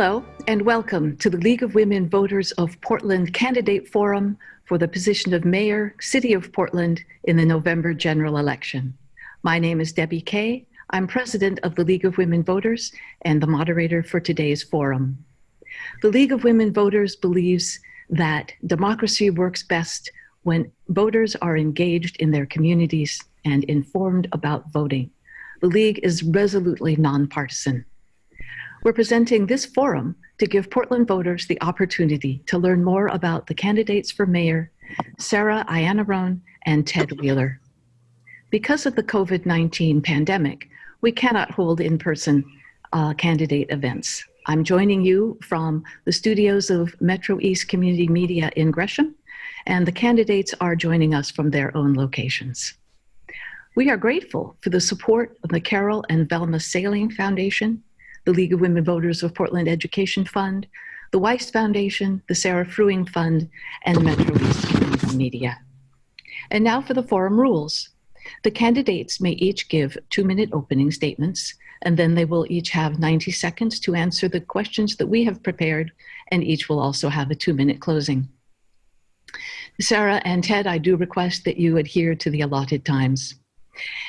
Hello, and welcome to the League of Women Voters of Portland Candidate Forum for the position of Mayor, City of Portland in the November general election. My name is Debbie Kay. I'm president of the League of Women Voters and the moderator for today's forum. The League of Women Voters believes that democracy works best when voters are engaged in their communities and informed about voting. The League is resolutely nonpartisan. We're presenting this forum to give Portland voters the opportunity to learn more about the candidates for mayor, Sarah Iannarone and Ted Wheeler. Because of the COVID-19 pandemic, we cannot hold in-person uh, candidate events. I'm joining you from the studios of Metro East Community Media in Gresham, and the candidates are joining us from their own locations. We are grateful for the support of the Carol and Velma Saling Foundation, the League of Women Voters of Portland Education Fund, the Weiss Foundation, the Sarah Fruing Fund, and Metro East Media. And now for the forum rules. The candidates may each give two-minute opening statements, and then they will each have 90 seconds to answer the questions that we have prepared, and each will also have a two-minute closing. Sarah and Ted, I do request that you adhere to the allotted times.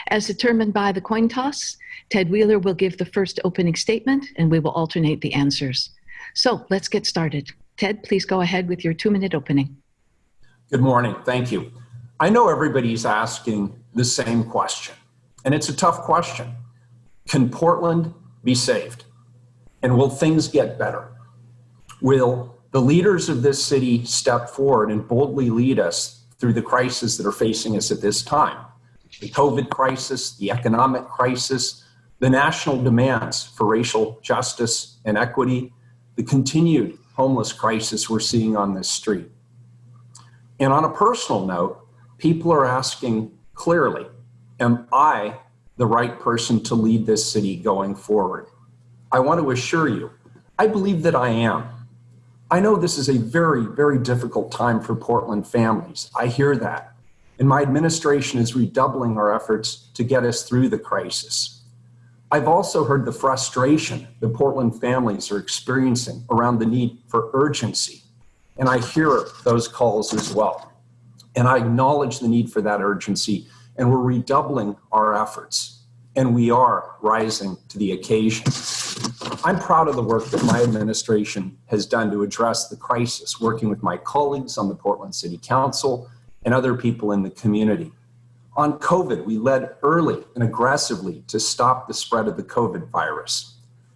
As determined by the coin toss, Ted Wheeler will give the first opening statement and we will alternate the answers. So let's get started. Ted, please go ahead with your two minute opening. Good morning, thank you. I know everybody's asking the same question, and it's a tough question. Can Portland be saved? And will things get better? Will the leaders of this city step forward and boldly lead us through the crises that are facing us at this time? The COVID crisis, the economic crisis, the national demands for racial justice and equity, the continued homeless crisis we're seeing on this street. And on a personal note, people are asking clearly, am I the right person to lead this city going forward? I want to assure you, I believe that I am. I know this is a very, very difficult time for Portland families. I hear that. And my administration is redoubling our efforts to get us through the crisis. I've also heard the frustration the Portland families are experiencing around the need for urgency. And I hear those calls as well. And I acknowledge the need for that urgency and we're redoubling our efforts and we are rising to the occasion. I'm proud of the work that my administration has done to address the crisis, working with my colleagues on the Portland City Council and other people in the community. On COVID, we led early and aggressively to stop the spread of the COVID virus.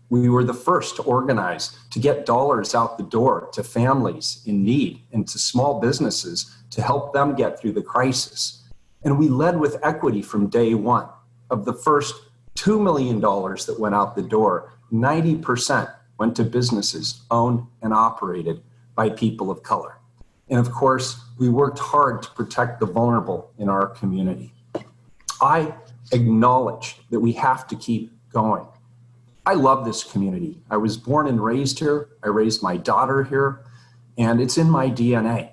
We were the first to organize to get dollars out the door to families in need and to small businesses to help them get through the crisis. And we led with equity from day one. Of the first $2 million that went out the door, 90% went to businesses owned and operated by people of color. And of course, we worked hard to protect the vulnerable in our community. I acknowledge that we have to keep going. I love this community. I was born and raised here. I raised my daughter here, and it's in my DNA.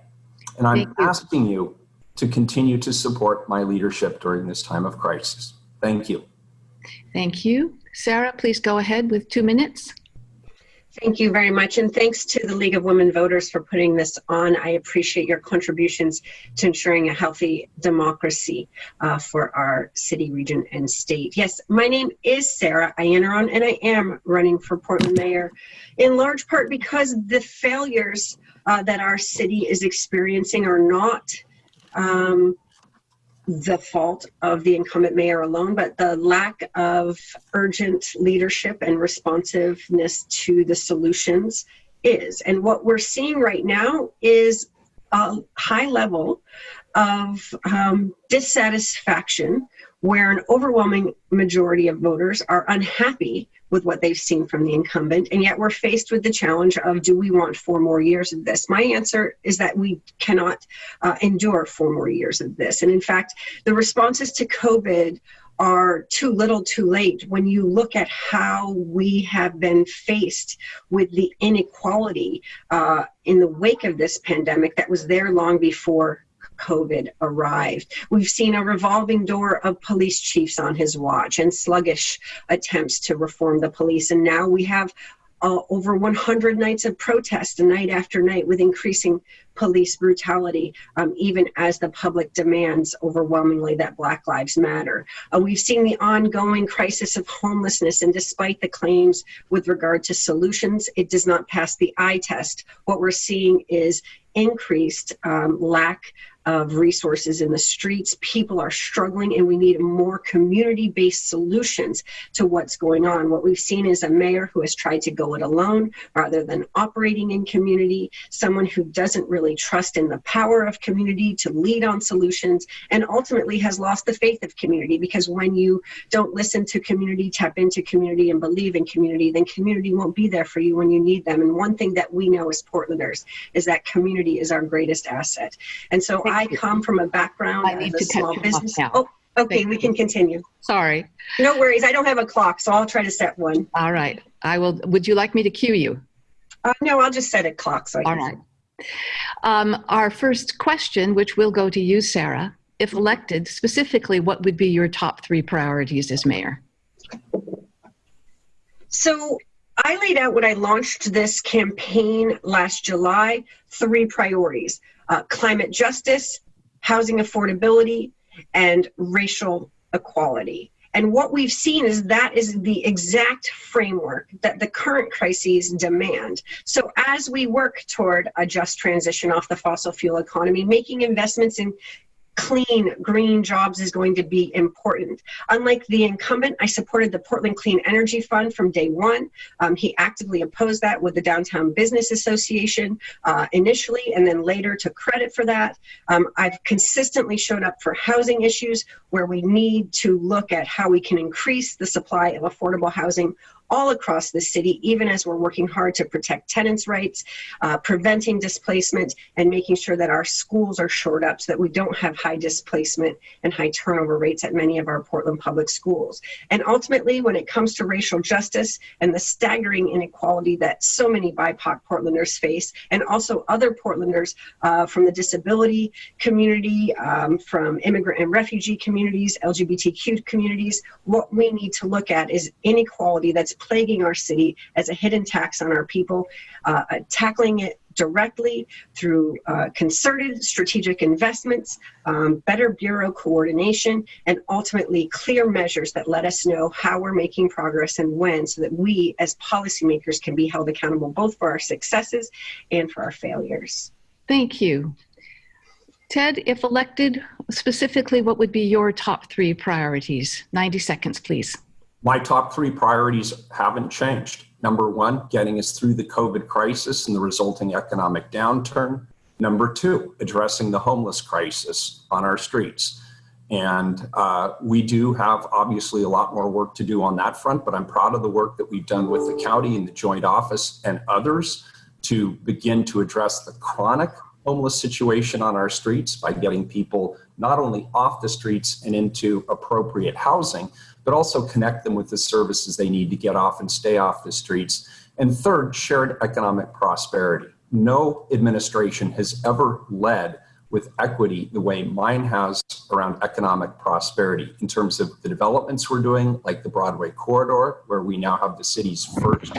And I'm you. asking you to continue to support my leadership during this time of crisis. Thank you. Thank you. Sarah, please go ahead with two minutes. Thank you very much, and thanks to the League of Women Voters for putting this on. I appreciate your contributions to ensuring a healthy democracy uh, for our city, region, and state. Yes, my name is Sarah Iannarone, and I am running for Portland Mayor, in large part because the failures uh, that our city is experiencing are not um, the fault of the incumbent mayor alone, but the lack of urgent leadership and responsiveness to the solutions is. And what we're seeing right now is a high level of um, dissatisfaction where an overwhelming majority of voters are unhappy with what they've seen from the incumbent, and yet we're faced with the challenge of do we want four more years of this? My answer is that we cannot uh, endure four more years of this. And in fact, the responses to COVID are too little too late when you look at how we have been faced with the inequality uh, in the wake of this pandemic that was there long before COVID arrived. We've seen a revolving door of police chiefs on his watch and sluggish attempts to reform the police. And now we have uh, over 100 nights of protest night after night with increasing police brutality, um, even as the public demands overwhelmingly that Black Lives Matter. Uh, we've seen the ongoing crisis of homelessness, and despite the claims with regard to solutions, it does not pass the eye test. What we're seeing is increased um, lack of resources in the streets. People are struggling, and we need more community based solutions to what's going on. What we've seen is a mayor who has tried to go it alone rather than operating in community, someone who doesn't really trust in the power of community to lead on solutions, and ultimately has lost the faith of community because when you don't listen to community, tap into community, and believe in community, then community won't be there for you when you need them. And one thing that we know as Portlanders is that community is our greatest asset. And so I come from a background I need as a to small business. Oh, okay, Thank we can continue. Sorry. No worries. I don't have a clock, so I'll try to set one. All right. I will. Would you like me to cue you? Uh, no, I'll just set a clock. So I All right. Um, our first question, which will go to you, Sarah. If elected, specifically, what would be your top three priorities as mayor? So I laid out when I launched this campaign last July three priorities uh, climate justice, housing affordability, and racial equality. And what we've seen is that is the exact framework that the current crises demand. So, as we work toward a just transition off the fossil fuel economy, making investments in clean green jobs is going to be important. Unlike the incumbent, I supported the Portland Clean Energy Fund from day one. Um, he actively opposed that with the Downtown Business Association uh, initially, and then later took credit for that. Um, I've consistently showed up for housing issues where we need to look at how we can increase the supply of affordable housing all across the city, even as we're working hard to protect tenants' rights, uh, preventing displacement, and making sure that our schools are shored up so that we don't have high displacement and high turnover rates at many of our Portland public schools. And ultimately, when it comes to racial justice and the staggering inequality that so many BIPOC Portlanders face, and also other Portlanders uh, from the disability community, um, from immigrant and refugee communities, LGBTQ communities, what we need to look at is inequality that's plaguing our city as a hidden tax on our people, uh, uh, tackling it directly through uh, concerted strategic investments, um, better bureau coordination, and ultimately clear measures that let us know how we're making progress and when so that we as policymakers can be held accountable both for our successes and for our failures. Thank you. Ted, if elected, specifically, what would be your top three priorities? 90 seconds, please. My top three priorities haven't changed. Number one, getting us through the COVID crisis and the resulting economic downturn. Number two, addressing the homeless crisis on our streets. And uh, we do have obviously a lot more work to do on that front, but I'm proud of the work that we've done with the county and the joint office and others to begin to address the chronic homeless situation on our streets by getting people not only off the streets and into appropriate housing, but also connect them with the services they need to get off and stay off the streets. And third, shared economic prosperity. No administration has ever led with equity the way mine has around economic prosperity in terms of the developments we're doing, like the Broadway corridor, where we now have the city's first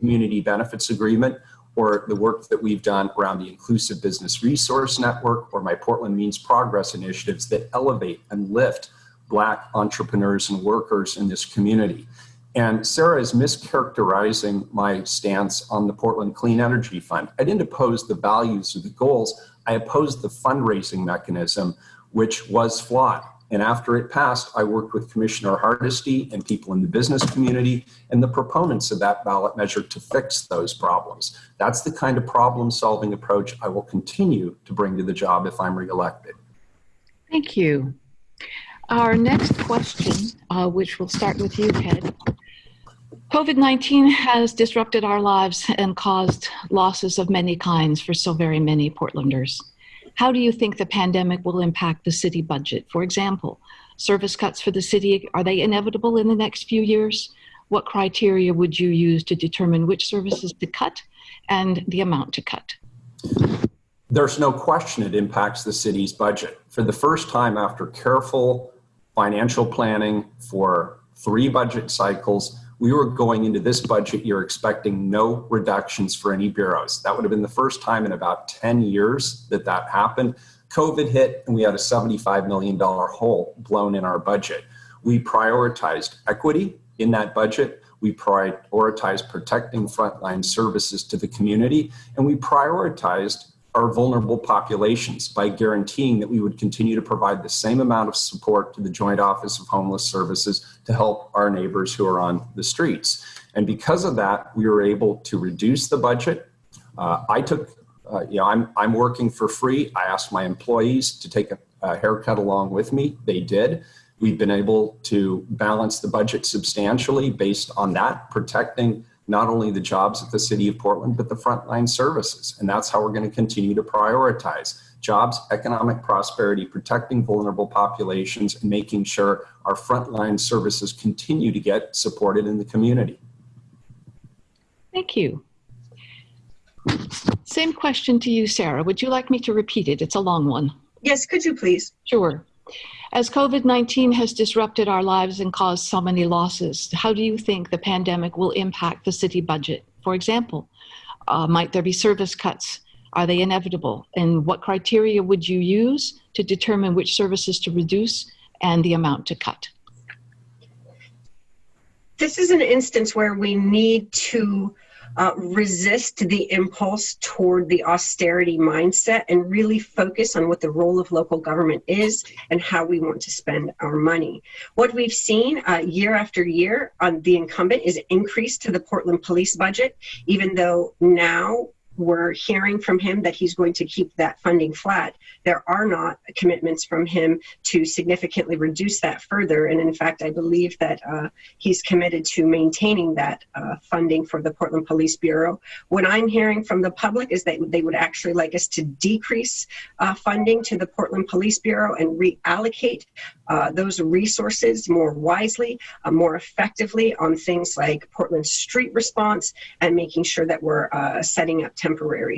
community benefits agreement, or the work that we've done around the Inclusive Business Resource Network or my Portland Means Progress initiatives that elevate and lift Black entrepreneurs and workers in this community. And Sarah is mischaracterizing my stance on the Portland Clean Energy Fund. I didn't oppose the values or the goals, I opposed the fundraising mechanism, which was flawed. And after it passed, I worked with Commissioner Hardesty and people in the business community and the proponents of that ballot measure to fix those problems. That's the kind of problem solving approach I will continue to bring to the job if I'm reelected. Thank you. Our next question, uh, which will start with you, Ted. COVID 19 has disrupted our lives and caused losses of many kinds for so very many Portlanders. How do you think the pandemic will impact the city budget? For example, service cuts for the city, are they inevitable in the next few years? What criteria would you use to determine which services to cut and the amount to cut? There's no question it impacts the city's budget. For the first time after careful financial planning for three budget cycles, we were going into this budget year expecting no reductions for any bureaus. That would have been the first time in about 10 years that that happened. COVID hit and we had a $75 million hole blown in our budget. We prioritized equity in that budget. We prioritized protecting frontline services to the community and we prioritized our vulnerable populations by guaranteeing that we would continue to provide the same amount of support to the Joint Office of Homeless Services to help our neighbors who are on the streets. And because of that, we were able to reduce the budget. Uh, I took, uh, you know, I'm, I'm working for free. I asked my employees to take a, a haircut along with me. They did. We've been able to balance the budget substantially based on that, protecting not only the jobs at the city of Portland, but the frontline services. And that's how we're going to continue to prioritize jobs, economic prosperity, protecting vulnerable populations, and making sure our frontline services continue to get supported in the community. Thank you. Same question to you, Sarah. Would you like me to repeat it? It's a long one. Yes, could you please? Sure. As COVID 19 has disrupted our lives and caused so many losses, how do you think the pandemic will impact the city budget? For example, uh, might there be service cuts? Are they inevitable? And what criteria would you use to determine which services to reduce and the amount to cut? This is an instance where we need to uh, resist the impulse toward the austerity mindset and really focus on what the role of local government is and how we want to spend our money. What we've seen uh, year after year on the incumbent is increase to the Portland police budget, even though now we're hearing from him that he's going to keep that funding flat. There are not commitments from him to significantly reduce that further. And in fact, I believe that uh, he's committed to maintaining that uh, funding for the Portland Police Bureau. What I'm hearing from the public is that they would actually like us to decrease uh, funding to the Portland Police Bureau and reallocate uh, those resources more wisely, uh, more effectively on things like Portland street response and making sure that we're uh, setting up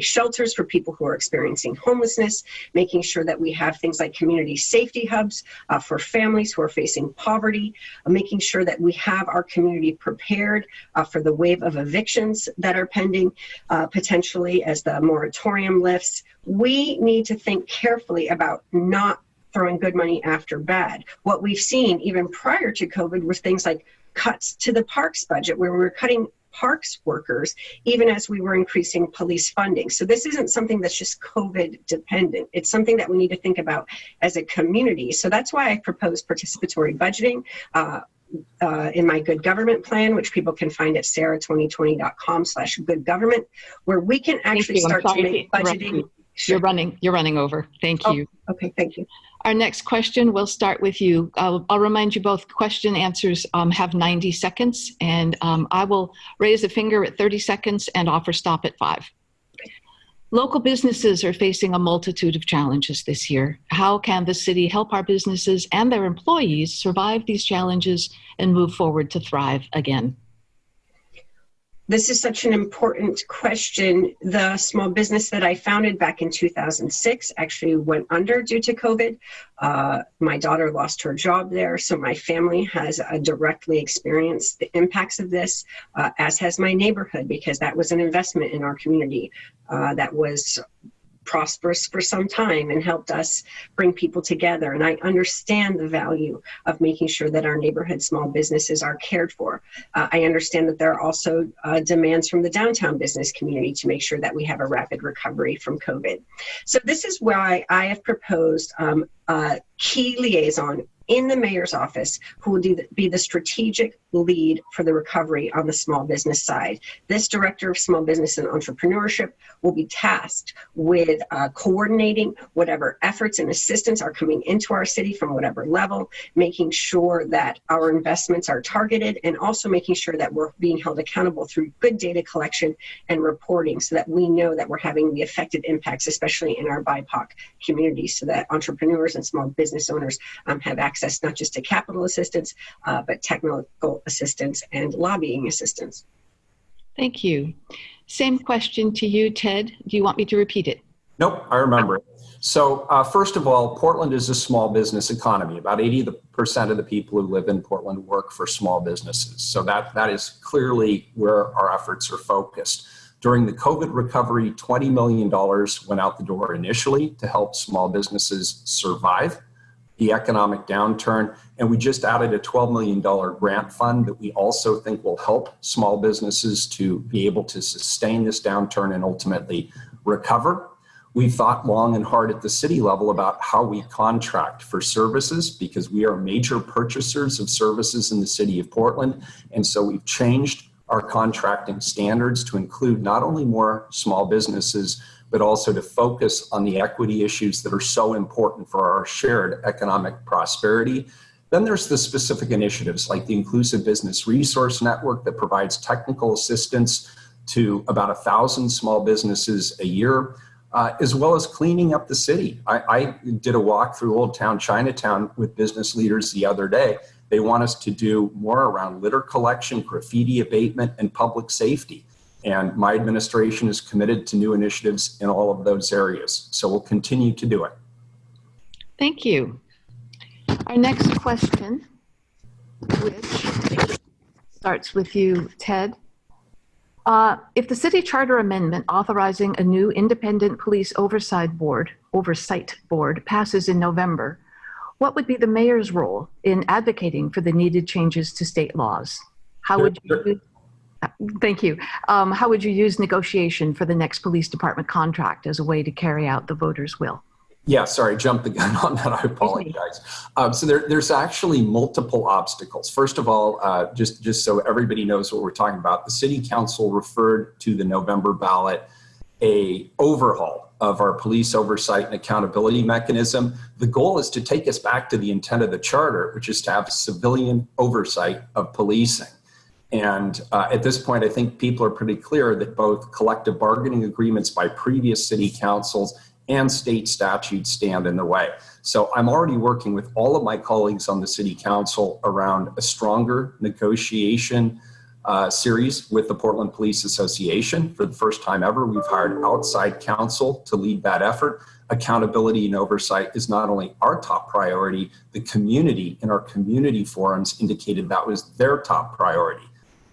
shelters for people who are experiencing homelessness, making sure that we have things like community safety hubs uh, for families who are facing poverty, uh, making sure that we have our community prepared uh, for the wave of evictions that are pending uh, potentially as the moratorium lifts. We need to think carefully about not throwing good money after bad. What we've seen even prior to COVID was things like cuts to the parks budget where we were cutting parks workers, even as we were increasing police funding. So this isn't something that's just COVID dependent. It's something that we need to think about as a community. So that's why I propose participatory budgeting. Uh, uh, in my good government plan, which people can find at sarah2020.com slash good government, where we can actually start to make budgeting. You're running, you're running over. Thank oh, you. Okay, thank you. Our next question, we'll start with you. I'll, I'll remind you both question answers um, have 90 seconds, and um, I will raise a finger at 30 seconds and offer stop at five. Local businesses are facing a multitude of challenges this year. How can the city help our businesses and their employees survive these challenges and move forward to thrive again? This is such an important question. The small business that I founded back in 2006 actually went under due to COVID. Uh, my daughter lost her job there, so my family has uh, directly experienced the impacts of this, uh, as has my neighborhood, because that was an investment in our community uh, that was prosperous for some time and helped us bring people together. And I understand the value of making sure that our neighborhood small businesses are cared for. Uh, I understand that there are also uh, demands from the downtown business community to make sure that we have a rapid recovery from COVID. So this is why I have proposed um, a key liaison in the mayor's office who will the, be the strategic lead for the recovery on the small business side. This director of small business and entrepreneurship will be tasked with uh, coordinating whatever efforts and assistance are coming into our city from whatever level, making sure that our investments are targeted, and also making sure that we're being held accountable through good data collection and reporting so that we know that we're having the effective impacts, especially in our BIPOC community, so that entrepreneurs and small business owners um, have access not just to capital assistance, uh, but technical assistance and lobbying assistance. Thank you. Same question to you, Ted. Do you want me to repeat it? Nope, I remember it. So, uh, first of all, Portland is a small business economy. About 80% of the people who live in Portland work for small businesses. So, that, that is clearly where our efforts are focused. During the COVID recovery, $20 million went out the door initially to help small businesses survive the economic downturn. And we just added a $12 million grant fund that we also think will help small businesses to be able to sustain this downturn and ultimately recover. We thought long and hard at the city level about how we contract for services because we are major purchasers of services in the city of Portland. And so we've changed our contracting standards to include not only more small businesses, but also to focus on the equity issues that are so important for our shared economic prosperity. Then there's the specific initiatives like the Inclusive Business Resource Network that provides technical assistance to about a thousand small businesses a year, uh, as well as cleaning up the city. I, I did a walk through Old Town Chinatown with business leaders the other day, they want us to do more around litter collection, graffiti abatement, and public safety. And my administration is committed to new initiatives in all of those areas. So we'll continue to do it. Thank you. Our next question, which starts with you, Ted. Uh, if the city charter amendment authorizing a new independent police oversight board, oversight board passes in November, what would be the mayor's role in advocating for the needed changes to state laws? How would you, thank you. Um, how would you use negotiation for the next police department contract as a way to carry out the voters' will? Yeah, sorry, jumped the gun on that. I apologize. Um, so there, there's actually multiple obstacles. First of all, uh, just just so everybody knows what we're talking about, the city council referred to the November ballot a overhaul of our police oversight and accountability mechanism. The goal is to take us back to the intent of the charter, which is to have civilian oversight of policing. And uh, at this point, I think people are pretty clear that both collective bargaining agreements by previous city councils and state statutes stand in the way. So I'm already working with all of my colleagues on the city council around a stronger negotiation uh, series with the Portland Police Association. For the first time ever, we've hired outside counsel to lead that effort. Accountability and oversight is not only our top priority, the community in our community forums indicated that was their top priority.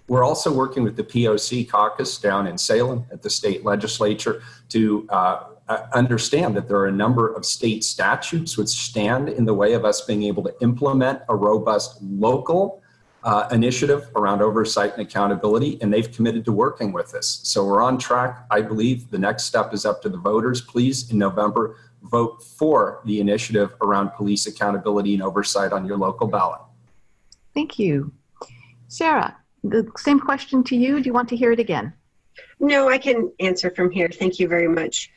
We're also working with the POC caucus down in Salem at the state legislature to uh, uh, understand that there are a number of state statutes which stand in the way of us being able to implement a robust local uh, initiative around oversight and accountability, and they've committed to working with us. So we're on track. I believe the next step is up to the voters. Please, in November, vote for the initiative around police accountability and oversight on your local ballot. Thank you. Sarah, the same question to you. Do you want to hear it again? No, I can answer from here. Thank you very much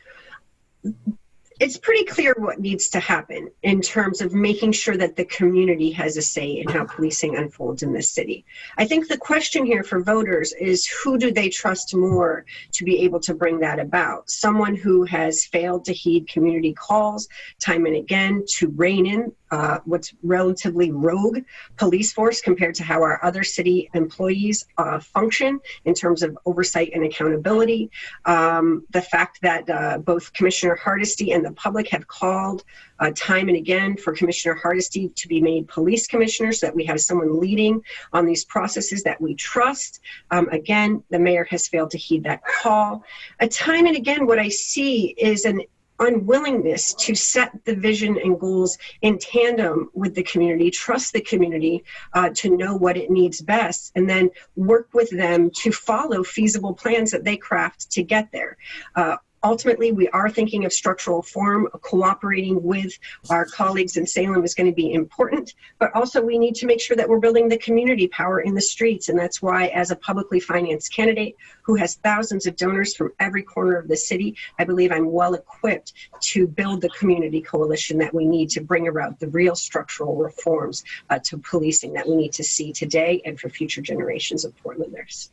it's pretty clear what needs to happen in terms of making sure that the community has a say in how policing unfolds in this city. I think the question here for voters is who do they trust more to be able to bring that about? Someone who has failed to heed community calls time and again to rein in uh, what's relatively rogue police force compared to how our other city employees uh, function in terms of oversight and accountability. Um, the fact that uh, both Commissioner Hardesty and the public have called uh, time and again for Commissioner Hardesty to be made police commissioner so that we have someone leading on these processes that we trust. Um, again, the mayor has failed to heed that call. Uh, time and again, what I see is an unwillingness to set the vision and goals in tandem with the community, trust the community uh, to know what it needs best, and then work with them to follow feasible plans that they craft to get there. Uh, ultimately, we are thinking of structural reform. Cooperating with our colleagues in Salem is going to be important, but also we need to make sure that we're building the community power in the streets. And that's why, as a publicly financed candidate who has thousands of donors from every corner of the city, I believe I'm well equipped to build the community coalition that we need to bring about the real structural reforms uh, to policing that we need to see today and for future generations of Portlanders.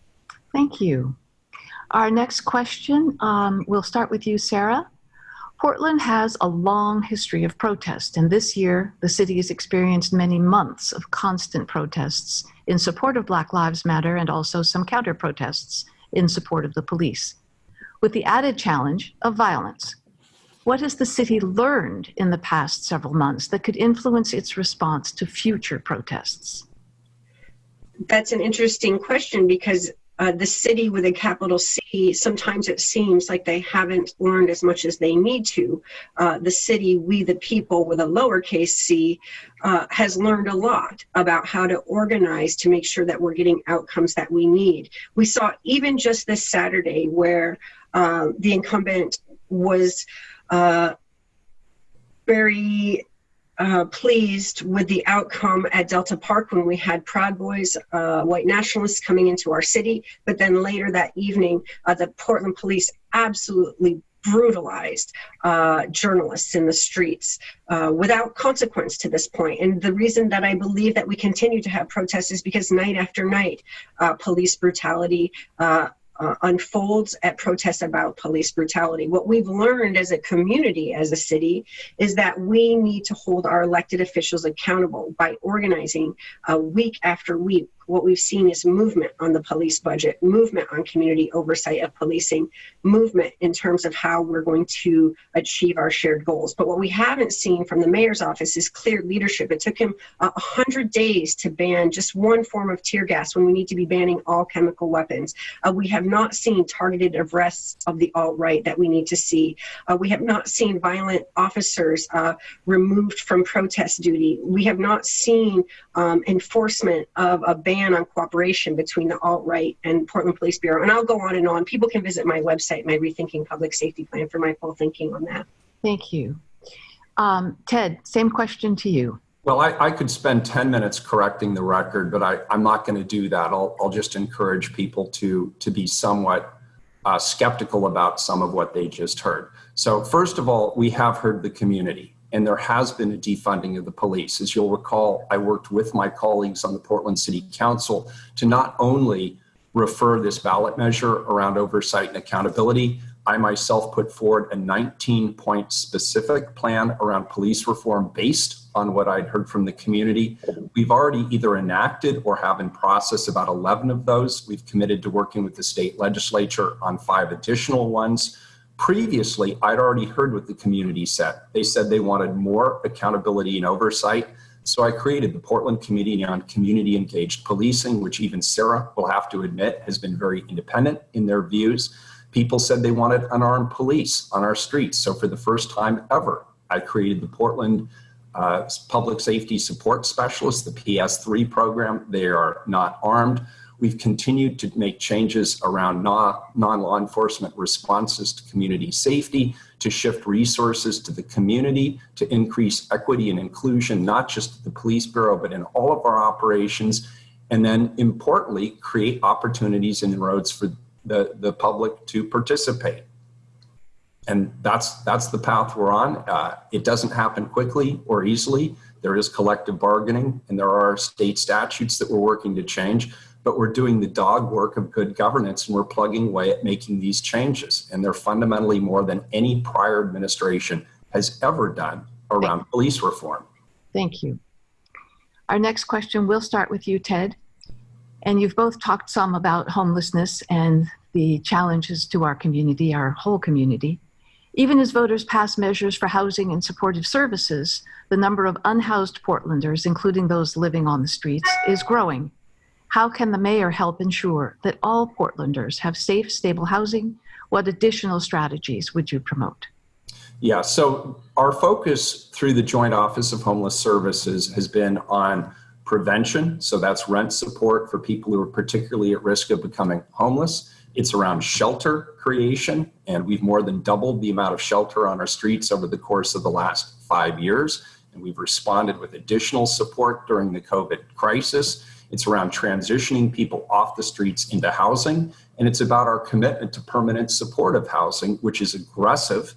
Thank you. Our next question, um, we'll start with you, Sarah. Portland has a long history of protest, and this year the city has experienced many months of constant protests in support of Black Lives Matter and also some counter protests in support of the police, with the added challenge of violence. What has the city learned in the past several months that could influence its response to future protests? That's an interesting question because uh, the city with a capital C, sometimes it seems like they haven't learned as much as they need to. Uh, the city, we the people with a lowercase c, uh, has learned a lot about how to organize to make sure that we're getting outcomes that we need. We saw even just this Saturday where uh, the incumbent was uh, very uh, pleased with the outcome at Delta Park when we had Proud Boys, uh, white nationalists coming into our city. But then later that evening, uh, the Portland police absolutely brutalized uh, journalists in the streets uh, without consequence to this point. And the reason that I believe that we continue to have protests is because night after night, police brutality, uh, unfolds at protests about police brutality. What we've learned as a community, as a city, is that we need to hold our elected officials accountable by organizing uh, week after week what we've seen is movement on the police budget, movement on community oversight of policing, movement in terms of how we're going to achieve our shared goals. But what we haven't seen from the mayor's office is clear leadership. It took him a hundred days to ban just one form of tear gas when we need to be banning all chemical weapons. Uh, we have not seen targeted arrests of the alt-right that we need to see. Uh, we have not seen violent officers uh, removed from protest duty. We have not seen um, enforcement of a ban ban on cooperation between the alt-right and Portland Police Bureau. And I'll go on and on. People can visit my website, my Rethinking Public Safety Plan for my full thinking on that. Thank you. Um, Ted, same question to you. Well, I, I, could spend 10 minutes correcting the record, but I, am not going to do that. I'll, I'll, just encourage people to, to be somewhat uh, skeptical about some of what they just heard. So first of all, we have heard the community and there has been a defunding of the police. As you'll recall, I worked with my colleagues on the Portland City Council to not only refer this ballot measure around oversight and accountability, I myself put forward a 19 point specific plan around police reform based on what I'd heard from the community. We've already either enacted or have in process about 11 of those. We've committed to working with the state legislature on five additional ones. Previously, I'd already heard what the community said. They said they wanted more accountability and oversight. So I created the Portland Committee on Community Engaged Policing, which even Sarah will have to admit has been very independent in their views. People said they wanted unarmed police on our streets. So for the first time ever, I created the Portland uh, Public Safety Support Specialist, the PS3 program. They are not armed. We've continued to make changes around non-law enforcement responses to community safety, to shift resources to the community, to increase equity and inclusion, not just at the police bureau, but in all of our operations. And then importantly, create opportunities and roads for the, the public to participate. And that's, that's the path we're on. Uh, it doesn't happen quickly or easily. There is collective bargaining and there are state statutes that we're working to change but we're doing the dog work of good governance and we're plugging away at making these changes. And they're fundamentally more than any prior administration has ever done around police reform. Thank you. Our next question will start with you, Ted. And you've both talked some about homelessness and the challenges to our community, our whole community. Even as voters pass measures for housing and supportive services, the number of unhoused Portlanders, including those living on the streets, is growing. How can the mayor help ensure that all Portlanders have safe, stable housing? What additional strategies would you promote? Yeah, so our focus through the Joint Office of Homeless Services has been on prevention. So that's rent support for people who are particularly at risk of becoming homeless. It's around shelter creation, and we've more than doubled the amount of shelter on our streets over the course of the last five years. And we've responded with additional support during the COVID crisis. It's around transitioning people off the streets into housing. And it's about our commitment to permanent supportive housing, which is aggressive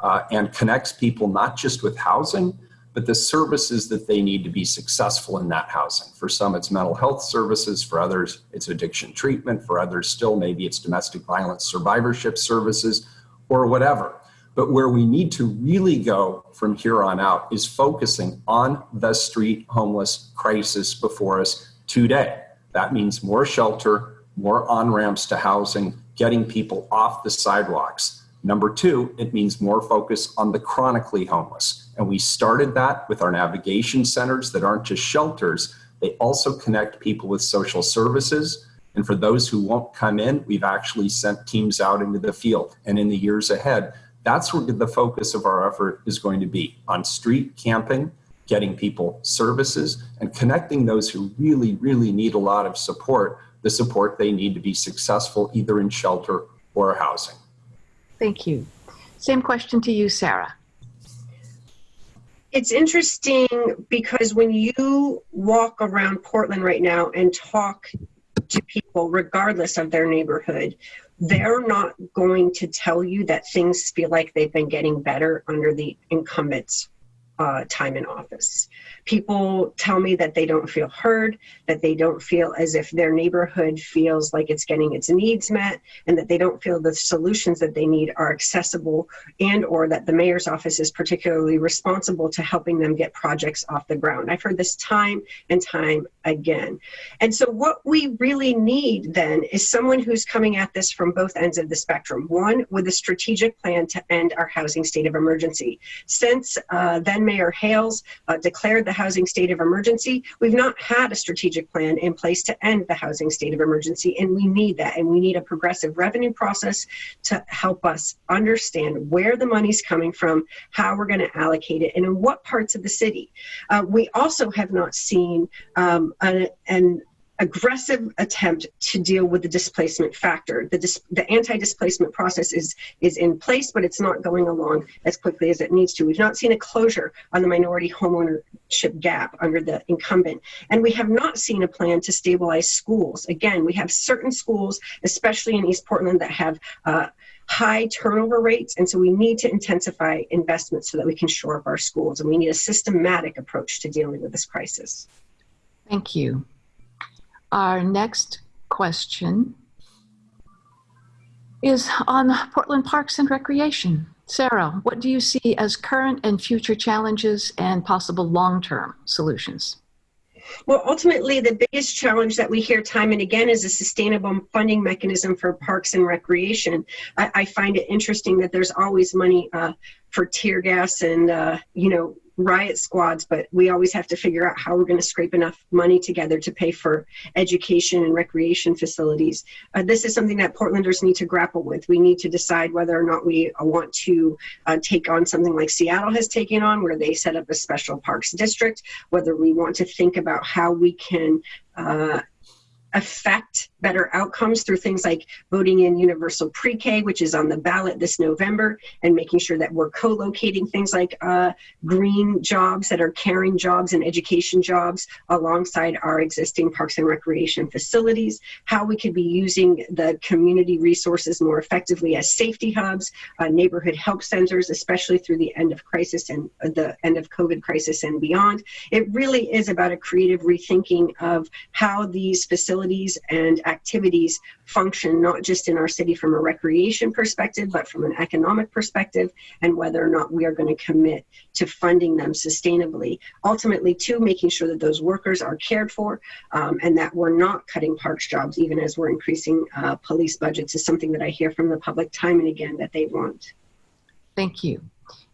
uh, and connects people not just with housing, but the services that they need to be successful in that housing. For some, it's mental health services. For others, it's addiction treatment. For others, still, maybe it's domestic violence survivorship services or whatever. But where we need to really go from here on out is focusing on the street homeless crisis before us today. That means more shelter, more on ramps to housing, getting people off the sidewalks, Number two, it means more focus on the chronically homeless. And we started that with our navigation centers that aren't just shelters, they also connect people with social services. And for those who won't come in, we've actually sent teams out into the field. And in the years ahead, that's where the focus of our effort is going to be on street camping, getting people services, and connecting those who really, really need a lot of support, the support they need to be successful either in shelter or housing. Thank you. Same question to you, Sarah. It's interesting because when you walk around Portland right now and talk to people, regardless of their neighborhood, they're not going to tell you that things feel like they've been getting better under the incumbents uh, time in office. People tell me that they don't feel heard, that they don't feel as if their neighborhood feels like it's getting its needs met, and that they don't feel the solutions that they need are accessible and or that the mayor's office is particularly responsible to helping them get projects off the ground. I've heard this time and time again. And so what we really need then is someone who's coming at this from both ends of the spectrum. One, with a strategic plan to end our housing state of emergency. Since uh, then Mayor Hales uh, declared the housing state of emergency, we've not had a strategic plan in place to end the housing state of emergency, and we need that. And we need a progressive revenue process to help us understand where the money's coming from, how we're going to allocate it, and in what parts of the city. Uh, we also have not seen um, a, an aggressive attempt to deal with the displacement factor. The, dis- the anti-displacement process is, is in place, but it's not going along as quickly as it needs to. We've not seen a closure on the minority homeownership gap under the incumbent. And we have not seen a plan to stabilize schools. Again, we have certain schools, especially in East Portland, that have uh, high turnover rates. And so we need to intensify investments so that we can shore up our schools. And we need a systematic approach to dealing with this crisis. Thank you. Our next question is on Portland Parks and Recreation. Sarah, what do you see as current and future challenges and possible long-term solutions? Well, ultimately, the biggest challenge that we hear time and again is a sustainable funding mechanism for parks and recreation. I, I find it interesting that there's always money uh, for tear gas and, uh, you know, riot squads, but we always have to figure out how we're going to scrape enough money together to pay for education and recreation facilities. Uh, this is something that Portlanders need to grapple with. We need to decide whether or not we uh, want to uh, take on something like Seattle has taken on, where they set up a special parks district, whether we want to think about how we can uh, affect better outcomes through things like voting in universal pre-K, which is on the ballot this November, and making sure that we're co-locating things like uh, green jobs that are caring jobs and education jobs alongside our existing parks and recreation facilities, how we could be using the community resources more effectively as safety hubs, uh, neighborhood help centers, especially through the end of crisis and uh, the end of COVID crisis and beyond. It really is about a creative rethinking of how these facilities and activities function not just in our city from a recreation perspective, but from an economic perspective, and whether or not we are going to commit to funding them sustainably. Ultimately, to making sure that those workers are cared for um, and that we're not cutting parks jobs, even as we're increasing uh, police budgets, is something that I hear from the public time and again that they want. Thank you.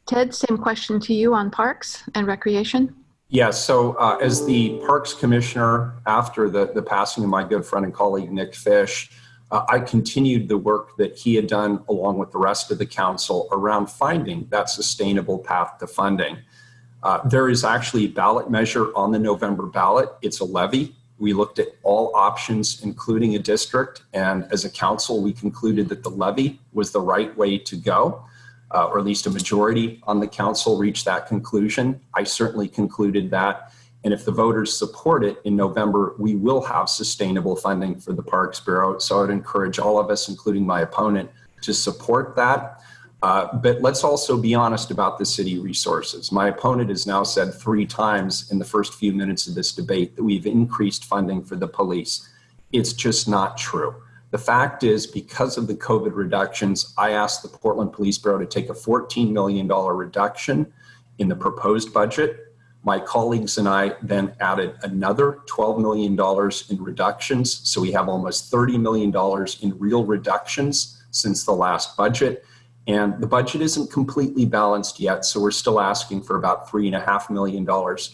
Ted, same question to you on parks and recreation. Yes, so uh, as the Parks Commissioner after the, the passing of my good friend and colleague Nick Fish, uh, I continued the work that he had done along with the rest of the council around finding that sustainable path to funding. Uh, there is actually a ballot measure on the November ballot. It's a levy. We looked at all options, including a district, and as a council, we concluded that the levy was the right way to go uh, or at least a majority on the council reached that conclusion. I certainly concluded that. And if the voters support it in November, we will have sustainable funding for the Parks Bureau. So I would encourage all of us, including my opponent, to support that. Uh, but let's also be honest about the city resources. My opponent has now said three times in the first few minutes of this debate that we've increased funding for the police. It's just not true. The fact is, because of the COVID reductions, I asked the Portland Police Bureau to take a $14 million reduction in the proposed budget. My colleagues and I then added another $12 million in reductions. So we have almost $30 million in real reductions since the last budget. And the budget isn't completely balanced yet, so we're still asking for about $3.5 million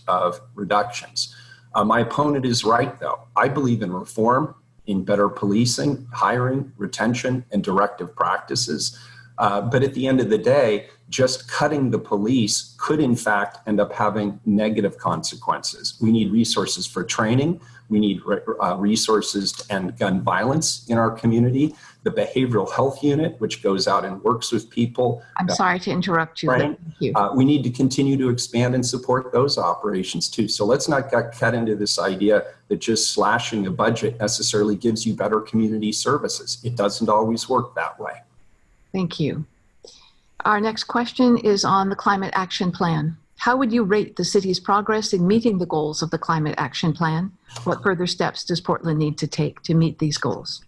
of reductions. Uh, my opponent is right, though. I believe in reform, in better policing, hiring, retention, and directive practices. Uh, but at the end of the day, just cutting the police could in fact end up having negative consequences. We need resources for training. We need uh, resources to end gun violence in our community. The behavioral health unit, which goes out and works with people. I'm sorry to interrupt you. Right? you. Uh, we need to continue to expand and support those operations too. So let's not get cut into this idea that just slashing a budget necessarily gives you better community services. It doesn't always work that way. Thank you. Our next question is on the Climate Action Plan. How would you rate the city's progress in meeting the goals of the Climate Action Plan? What further steps does Portland need to take to meet these goals?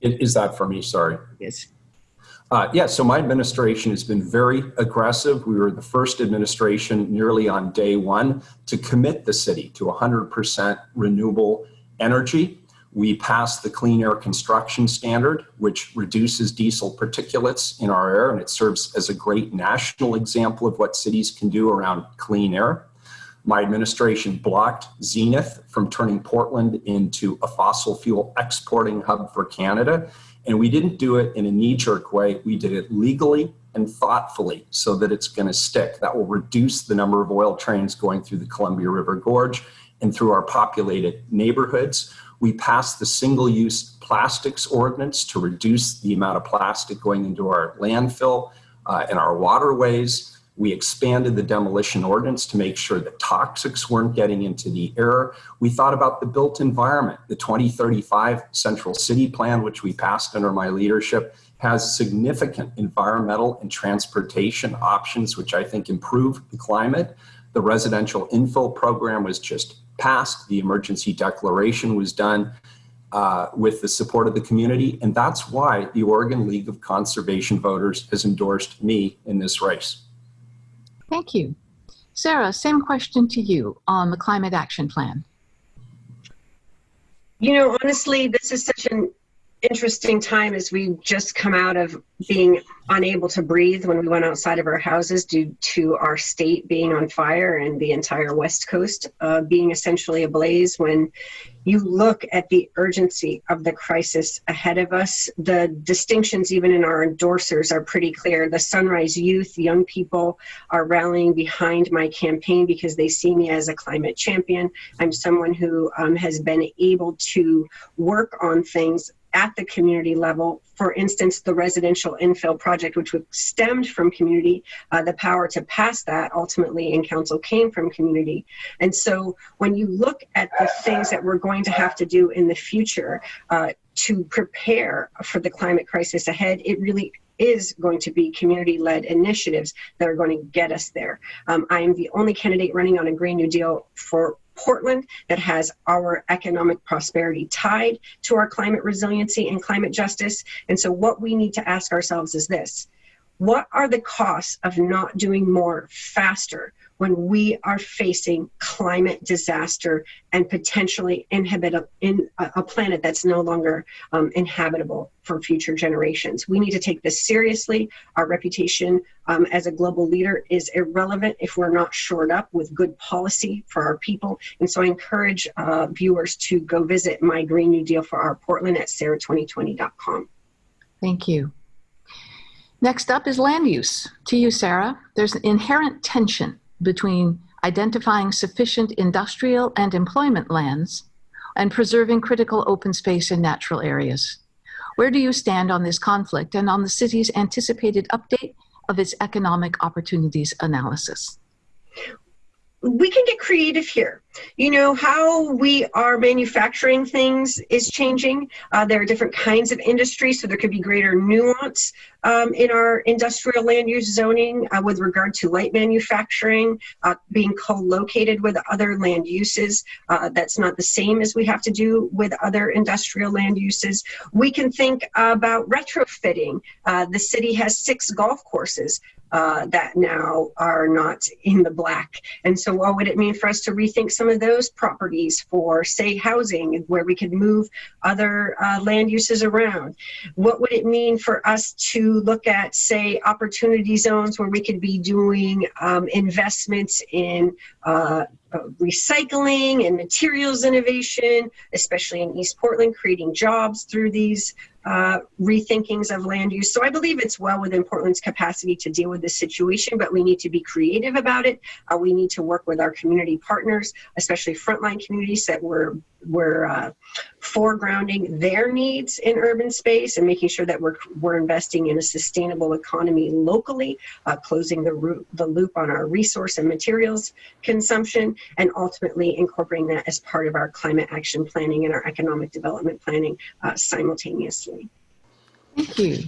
Is that for me? Sorry. Yes. Uh, yeah, so my administration has been very aggressive. We were the first administration nearly on day one to commit the city to 100% renewable energy. We passed the Clean Air Construction Standard, which reduces diesel particulates in our air, and it serves as a great national example of what cities can do around clean air. My administration blocked Zenith from turning Portland into a fossil fuel exporting hub for Canada. And we didn't do it in a knee jerk way. We did it legally and thoughtfully so that it's going to stick. That will reduce the number of oil trains going through the Columbia River Gorge and through our populated neighborhoods. We passed the single use plastics ordinance to reduce the amount of plastic going into our landfill uh, and our waterways. We expanded the demolition ordinance to make sure that toxics weren't getting into the air. We thought about the built environment. The 2035 Central City Plan, which we passed under my leadership, has significant environmental and transportation options, which I think improve the climate. The residential infill program was just passed. The emergency declaration was done uh, with the support of the community. And that's why the Oregon League of Conservation Voters has endorsed me in this race. Thank you. Sarah, same question to you on the Climate Action Plan. You know, honestly, this is such an interesting time as we just come out of being unable to breathe when we went outside of our houses due to our state being on fire and the entire west coast uh, being essentially ablaze. When you look at the urgency of the crisis ahead of us the distinctions even in our endorsers are pretty clear. The sunrise youth young people are rallying behind my campaign because they see me as a climate champion. I'm someone who um, has been able to work on things at the community level. For instance, the residential infill project, which was stemmed from community, uh, the power to pass that ultimately in council came from community. And so when you look at the things that we're going to have to do in the future uh, to prepare for the climate crisis ahead, it really is going to be community led initiatives that are going to get us there. Um, I am the only candidate running on a Green New Deal for Portland that has our economic prosperity tied to our climate resiliency and climate justice. And so, what we need to ask ourselves is this what are the costs of not doing more faster when we are facing climate disaster and potentially inhabit a, in a, planet that's no longer um, inhabitable for future generations. We need to take this seriously. Our reputation um, as a global leader is irrelevant if we're not shored up with good policy for our people. And so I encourage uh, viewers to go visit my Green New Deal for our Portland at sarah2020.com. Thank you. Next up is land use. To you, Sarah, there's an inherent tension between identifying sufficient industrial and employment lands and preserving critical open space and natural areas. Where do you stand on this conflict and on the city's anticipated update of its economic opportunities analysis? We can get creative here. You know, how we are manufacturing things is changing. Uh, there are different kinds of industries, so there could be greater nuance um, in our industrial land use zoning uh, with regard to light manufacturing uh, being co-located with other land uses. Uh, that's not the same as we have to do with other industrial land uses. We can think about retrofitting. Uh, the city has six golf courses uh, that now are not in the black. And so, what would it mean for us to rethink some of those properties for, say, housing, where we could move other uh, land uses around? What would it mean for us to look at, say, opportunity zones where we could be doing um, investments in uh, recycling and materials innovation, especially in East Portland, creating jobs through these uh, rethinkings of land use. So I believe it's well within Portland's capacity to deal with this situation, but we need to be creative about it. Uh, we need to work with our community partners, especially frontline communities that we're we're uh, foregrounding their needs in urban space and making sure that we're we're investing in a sustainable economy locally, uh, closing the, root, the loop on our resource and materials consumption, and ultimately incorporating that as part of our climate action planning and our economic development planning uh, simultaneously. Thank you.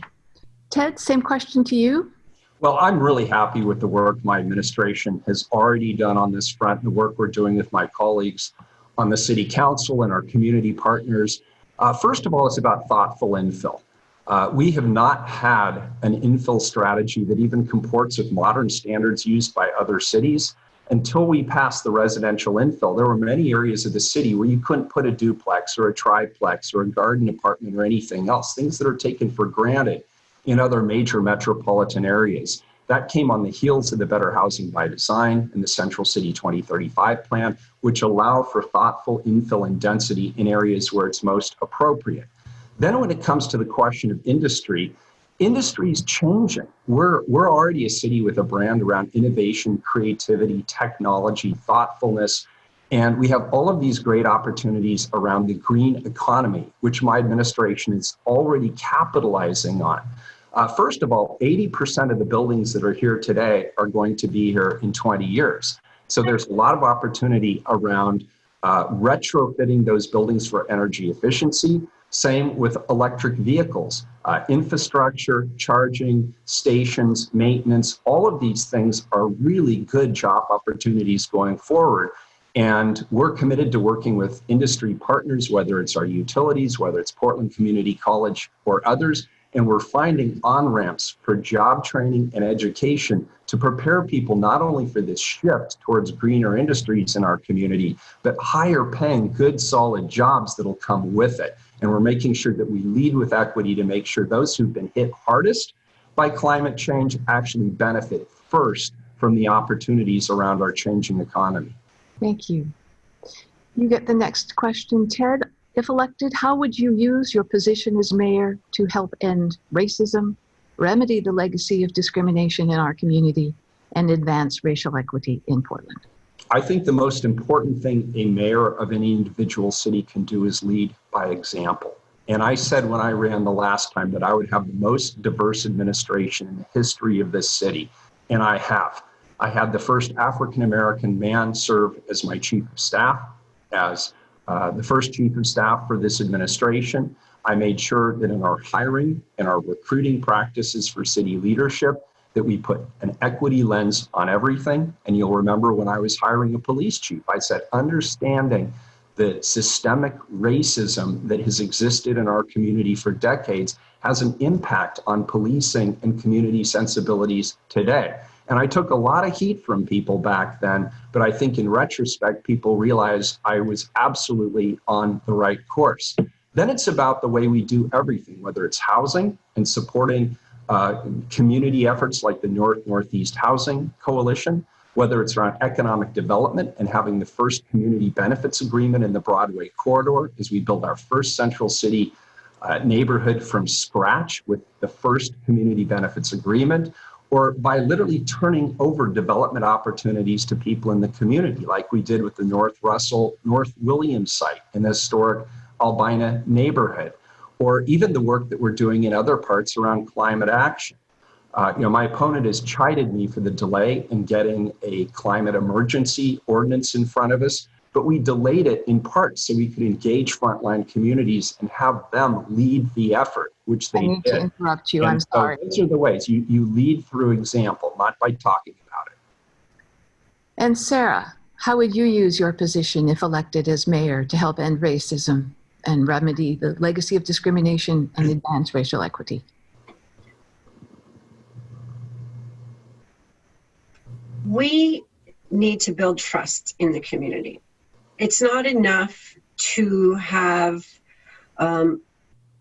Ted, same question to you. Well, I'm really happy with the work my administration has already done on this front, the work we're doing with my colleagues on the city council and our community partners. Uh, first of all, it's about thoughtful infill. Uh, we have not had an infill strategy that even comports with modern standards used by other cities until we passed the residential infill. There were many areas of the city where you couldn't put a duplex or a triplex or a garden apartment or anything else, things that are taken for granted in other major metropolitan areas. That came on the heels of the Better Housing by Design and the Central City 2035 plan, which allow for thoughtful infill and density in areas where it's most appropriate. Then when it comes to the question of industry, industry is changing. We're, we're already a city with a brand around innovation, creativity, technology, thoughtfulness, and we have all of these great opportunities around the green economy, which my administration is already capitalizing on. Uh, first of all, 80% of the buildings that are here today are going to be here in 20 years. So there's a lot of opportunity around uh, retrofitting those buildings for energy efficiency. Same with electric vehicles, uh, infrastructure, charging, stations, maintenance, all of these things are really good job opportunities going forward. And we're committed to working with industry partners, whether it's our utilities, whether it's Portland Community College or others, and we're finding on ramps for job training and education to prepare people not only for this shift towards greener industries in our community, but higher paying, good, solid jobs that'll come with it. And we're making sure that we lead with equity to make sure those who've been hit hardest by climate change actually benefit first from the opportunities around our changing economy. Thank you. You get the next question, Ted. If elected, how would you use your position as mayor to help end racism, remedy the legacy of discrimination in our community, and advance racial equity in Portland? I think the most important thing a mayor of any individual city can do is lead by example. And I said when I ran the last time that I would have the most diverse administration in the history of this city. And I have. I had the first African American man serve as my chief of staff, as uh, the first chief of staff for this administration. I made sure that in our hiring and our recruiting practices for city leadership, that we put an equity lens on everything. And you'll remember when I was hiring a police chief, I said, understanding the systemic racism that has existed in our community for decades has an impact on policing and community sensibilities today. And I took a lot of heat from people back then, but I think in retrospect, people realized I was absolutely on the right course. Then it's about the way we do everything, whether it's housing and supporting uh, community efforts like the North Northeast Housing Coalition, whether it's around economic development and having the first community benefits agreement in the Broadway corridor as we build our first central city uh, neighborhood from scratch with the first community benefits agreement, or by literally turning over development opportunities to people in the community, like we did with the North Russell, North Williams site in the historic Albina neighborhood, or even the work that we're doing in other parts around climate action. Uh, you know, my opponent has chided me for the delay in getting a climate emergency ordinance in front of us, but we delayed it in part so we could engage frontline communities and have them lead the effort, which they I need did. to interrupt you. And I'm so sorry. Those are the ways you, you lead through example, not by talking about it. And Sarah, how would you use your position if elected as mayor to help end racism and remedy the legacy of discrimination and advance racial equity? we need to build trust in the community. It's not enough to have um,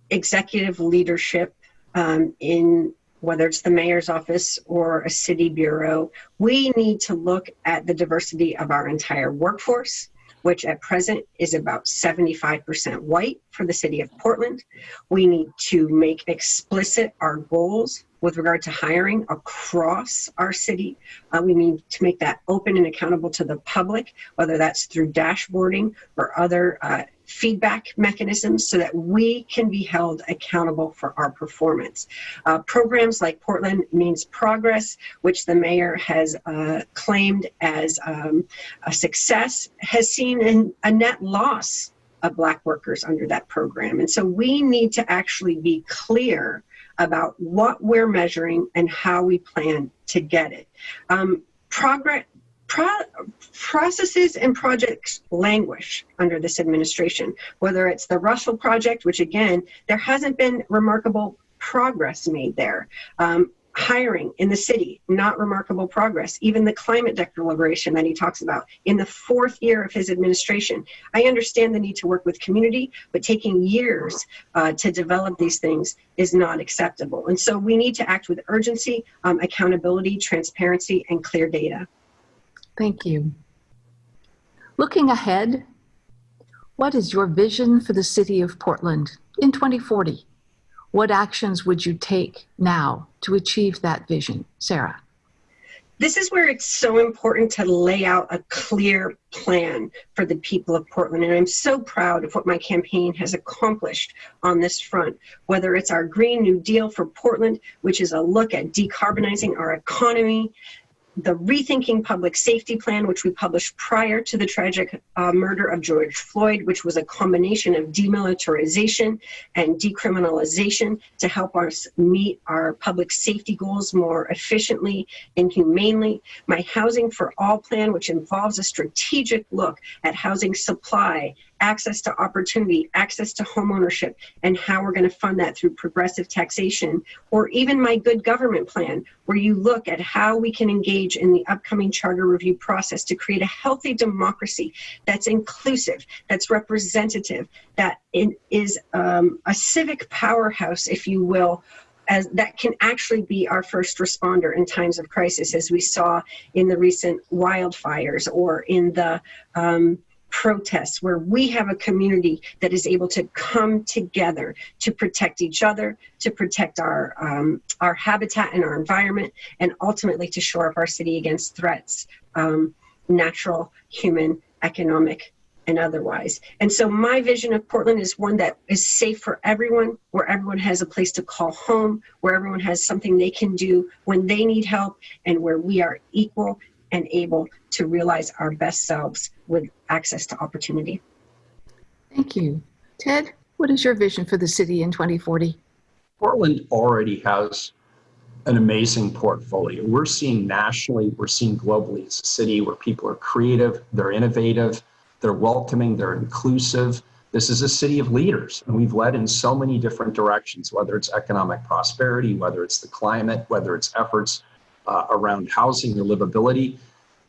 executive leadership um, in whether it's the mayor's office or a city bureau. We need to look at the diversity of our entire workforce, which at present is about 75% white for the city of Portland. We need to make explicit our goals with regard to hiring across our city. Uh, we need to make that open and accountable to the public, whether that's through dashboarding or other uh, feedback mechanisms so that we can be held accountable for our performance. Uh, programs like Portland Means Progress, which the mayor has uh, claimed as um, a success, has seen an, a net loss of Black workers under that program. And so we need to actually be clear about what we're measuring and how we plan to get it. Um, progress, pro processes and projects languish under this administration, whether it's the Russell Project, which again, there hasn't been remarkable progress made there. Um, hiring in the city, not remarkable progress. Even the climate declaration that he talks about in the fourth year of his administration. I understand the need to work with community, but taking years uh, to develop these things is not acceptable. And so we need to act with urgency, um, accountability, transparency, and clear data. Thank you. Looking ahead, what is your vision for the city of Portland in 2040? What actions would you take now to achieve that vision? Sarah. This is where it's so important to lay out a clear plan for the people of Portland. And I'm so proud of what my campaign has accomplished on this front, whether it's our Green New Deal for Portland, which is a look at decarbonizing our economy, the Rethinking Public Safety Plan, which we published prior to the tragic uh, murder of George Floyd, which was a combination of demilitarization and decriminalization to help us meet our public safety goals more efficiently and humanely. My Housing for All plan, which involves a strategic look at housing supply access to opportunity, access to homeownership, and how we're going to fund that through progressive taxation, or even my good government plan, where you look at how we can engage in the upcoming charter review process to create a healthy democracy that's inclusive, that's representative, that is um, a civic powerhouse, if you will, as that can actually be our first responder in times of crisis, as we saw in the recent wildfires or in the um, protests where we have a community that is able to come together to protect each other, to protect our, um, our habitat and our environment, and ultimately to shore up our city against threats, um, natural, human, economic, and otherwise. And so my vision of Portland is one that is safe for everyone, where everyone has a place to call home, where everyone has something they can do when they need help, and where we are equal and able to realize our best selves with access to opportunity. Thank you. Ted, what is your vision for the city in 2040? Portland already has an amazing portfolio. We're seeing nationally, we're seeing globally. It's a city where people are creative, they're innovative, they're welcoming, they're inclusive. This is a city of leaders, and we've led in so many different directions, whether it's economic prosperity, whether it's the climate, whether it's efforts uh, around housing or livability.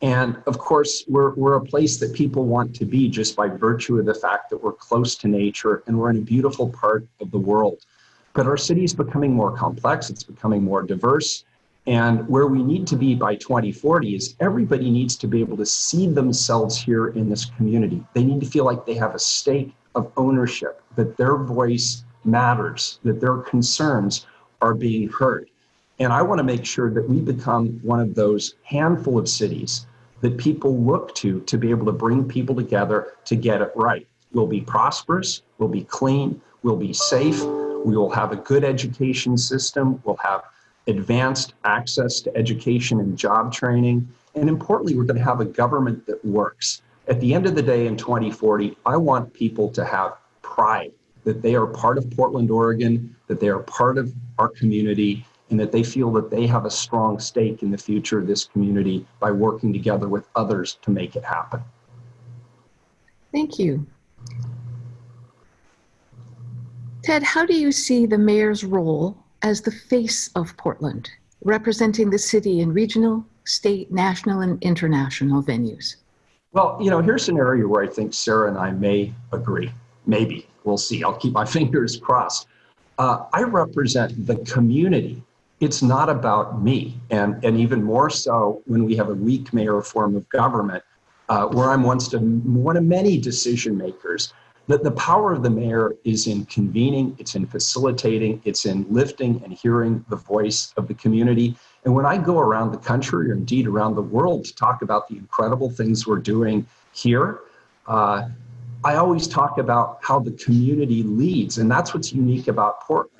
And of course, we're, we're a place that people want to be just by virtue of the fact that we're close to nature and we're in a beautiful part of the world. But our city is becoming more complex, it's becoming more diverse. And where we need to be by 2040 is everybody needs to be able to see themselves here in this community. They need to feel like they have a stake of ownership, that their voice matters, that their concerns are being heard. And I want to make sure that we become one of those handful of cities that people look to to be able to bring people together to get it right. We'll be prosperous, we'll be clean, we'll be safe, we will have a good education system, we'll have advanced access to education and job training, and importantly, we're going to have a government that works. At the end of the day in 2040, I want people to have pride that they are part of Portland, Oregon, that they are part of our community, and that they feel that they have a strong stake in the future of this community by working together with others to make it happen. Thank you. Ted, how do you see the mayor's role as the face of Portland, representing the city in regional, state, national, and international venues? Well, you know, here's an area where I think Sarah and I may agree. Maybe. We'll see. I'll keep my fingers crossed. Uh, I represent the community. It's not about me. And, and even more so when we have a weak mayor form of government, uh, where I'm once to, one of many decision makers. That the power of the mayor is in convening, it's in facilitating, it's in lifting and hearing the voice of the community. And when I go around the country or indeed around the world to talk about the incredible things we're doing here, uh, I always talk about how the community leads. And that's what's unique about Portland.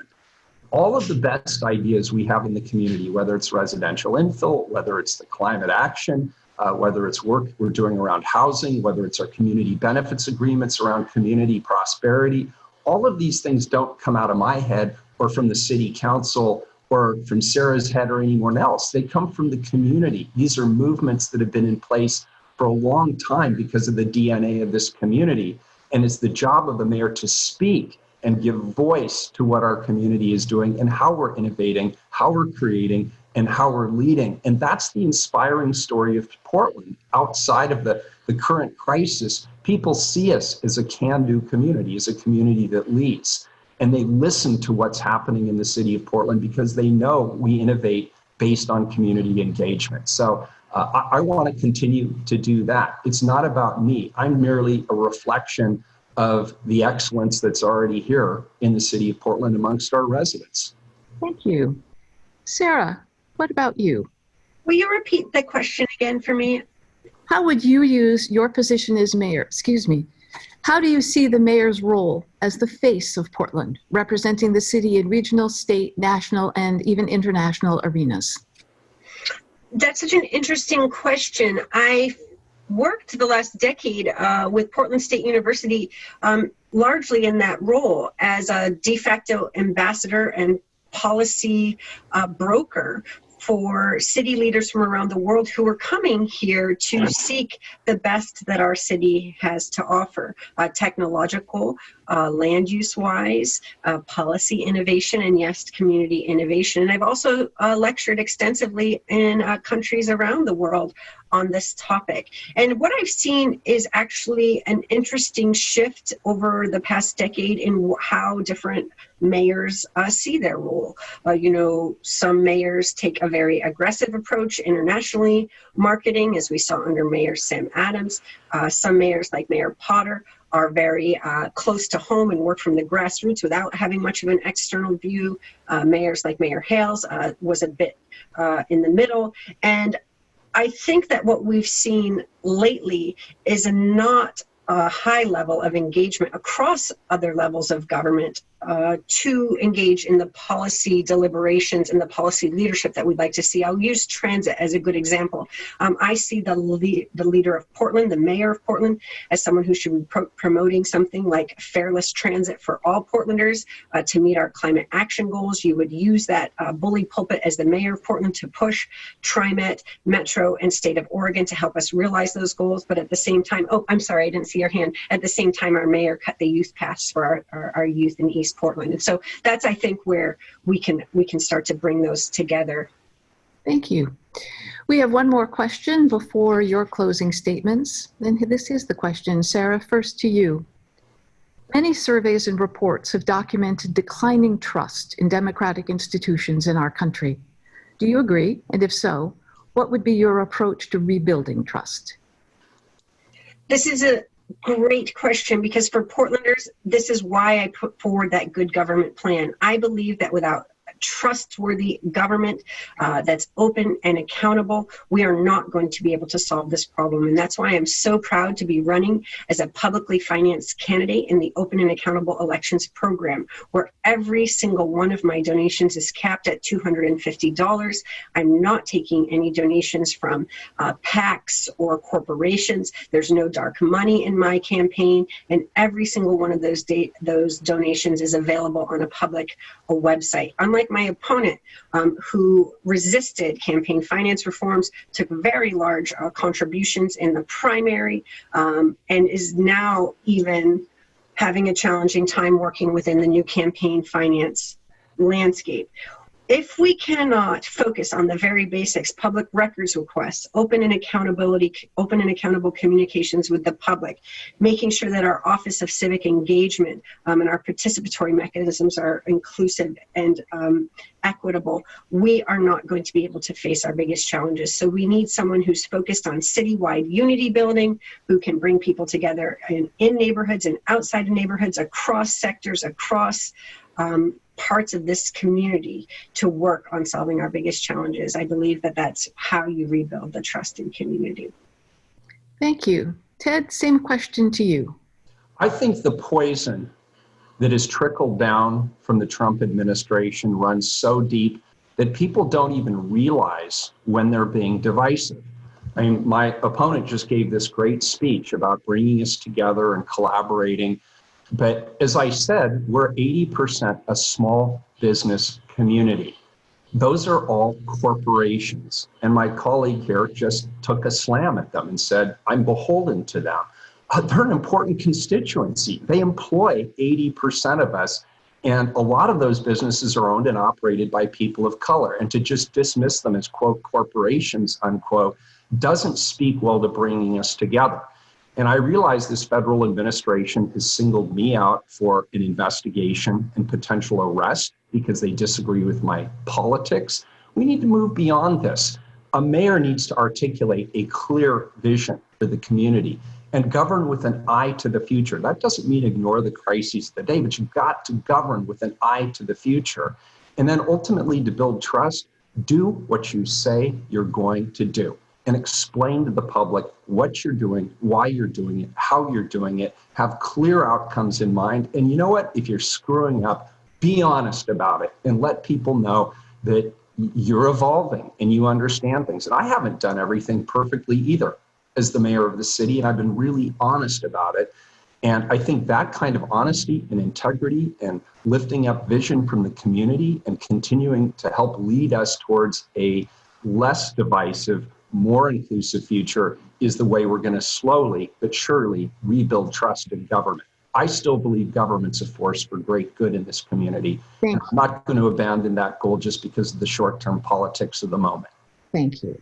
All of the best ideas we have in the community, whether it's residential infill, whether it's the climate action, uh, whether it's work we're doing around housing, whether it's our community benefits agreements around community prosperity. All of these things don't come out of my head or from the city council or from Sarah's head or anyone else. They come from the community. These are movements that have been in place for a long time because of the DNA of this community. And it's the job of the mayor to speak and give voice to what our community is doing and how we're innovating, how we're creating, and how we're leading. And that's the inspiring story of Portland. Outside of the, the current crisis, people see us as a can do community, as a community that leads. And they listen to what's happening in the city of Portland because they know we innovate based on community engagement. So uh, I, I want to continue to do that. It's not about me. I'm merely a reflection of the excellence that's already here in the city of Portland amongst our residents. Thank you. Sarah, what about you? Will you repeat the question again for me? How would you use your position as mayor? Excuse me. How do you see the mayor's role as the face of Portland, representing the city in regional, state, national, and even international arenas? That's such an interesting question. I worked the last decade uh, with Portland State University um, largely in that role as a de facto ambassador and policy uh, broker for city leaders from around the world who are coming here to seek the best that our city has to offer uh, technological, uh, land use wise, uh, policy innovation, and yes, community innovation. And I've also uh, lectured extensively in uh, countries around the world on this topic. And what I've seen is actually an interesting shift over the past decade in how different mayors uh, see their role. Uh, you know, some mayors take a very aggressive approach internationally, marketing, as we saw under Mayor Sam Adams. Uh, some mayors, like Mayor Potter, are very uh, close to home and work from the grassroots without having much of an external view. Uh, mayors like Mayor Hales uh, was a bit in the middle. And I think that what we've seen lately is a not a high level of engagement across other levels of government uh, to engage in the policy deliberations and the policy leadership that we'd like to see. I'll use transit as a good example. Um, I see the, le the leader of Portland, the mayor of Portland, as someone who should be pro promoting something like fareless transit for all Portlanders uh, to meet our climate action goals. You would use that uh, bully pulpit as the mayor of Portland to push TriMet, Metro, and State of Oregon to help us realize those goals. But at the same time, oh, I'm sorry, I didn't see your hand. At the same time, our mayor cut the youth pass for our, our, our youth in East East Portland. And so that's, I think, where we can, we can start to bring those together. Thank you. We have one more question before your closing statements. And this is the question. Sarah, first to you. Many surveys and reports have documented declining trust in democratic institutions in our country. Do you agree? And if so, what would be your approach to rebuilding trust? This is a Great question because for Portlanders, this is why I put forward that good government plan. I believe that without trustworthy government uh, that's open and accountable, we are not going to be able to solve this problem. And that's why I'm so proud to be running as a publicly financed candidate in the Open and Accountable Elections Program, where every single one of my donations is capped at $250. I'm not taking any donations from uh, PACs or corporations. There's no dark money in my campaign, and every single one of those, those donations is available on a public a website. Unlike my opponent um, who resisted campaign finance reforms, took very large uh, contributions in the primary, um, and is now even having a challenging time working within the new campaign finance landscape. If we cannot focus on the very basics, public records requests, open and accountability, open and accountable communications with the public, making sure that our Office of Civic Engagement um, and our participatory mechanisms are inclusive and um, equitable, we are not going to be able to face our biggest challenges. So we need someone who's focused on citywide unity building, who can bring people together in, in neighborhoods and outside of neighborhoods, across sectors, across um, parts of this community to work on solving our biggest challenges. I believe that that's how you rebuild the trust in community. Thank you. Ted, same question to you. I think the poison that has trickled down from the Trump administration runs so deep that people don't even realize when they're being divisive. I mean, my opponent just gave this great speech about bringing us together and collaborating. But as I said, we're 80% a small business community. Those are all corporations. And my colleague here just took a slam at them and said, I'm beholden to them. Uh, they're an important constituency. They employ 80% of us. And a lot of those businesses are owned and operated by people of color. And to just dismiss them as, quote, corporations, unquote, doesn't speak well to bringing us together. And I realize this federal administration has singled me out for an investigation and potential arrest because they disagree with my politics. We need to move beyond this. A mayor needs to articulate a clear vision for the community and govern with an eye to the future. That doesn't mean ignore the crises of the day, but you've got to govern with an eye to the future. And then ultimately, to build trust, do what you say you're going to do and explain to the public what you're doing, why you're doing it, how you're doing it, have clear outcomes in mind. And you know what? If you're screwing up, be honest about it and let people know that you're evolving and you understand things. And I haven't done everything perfectly either as the mayor of the city, and I've been really honest about it. And I think that kind of honesty and integrity and lifting up vision from the community and continuing to help lead us towards a less divisive, more inclusive future is the way we're going to slowly but surely rebuild trust in government. I still believe government's a force for great good in this community. Thank I'm not going to abandon that goal just because of the short term politics of the moment. Thank you.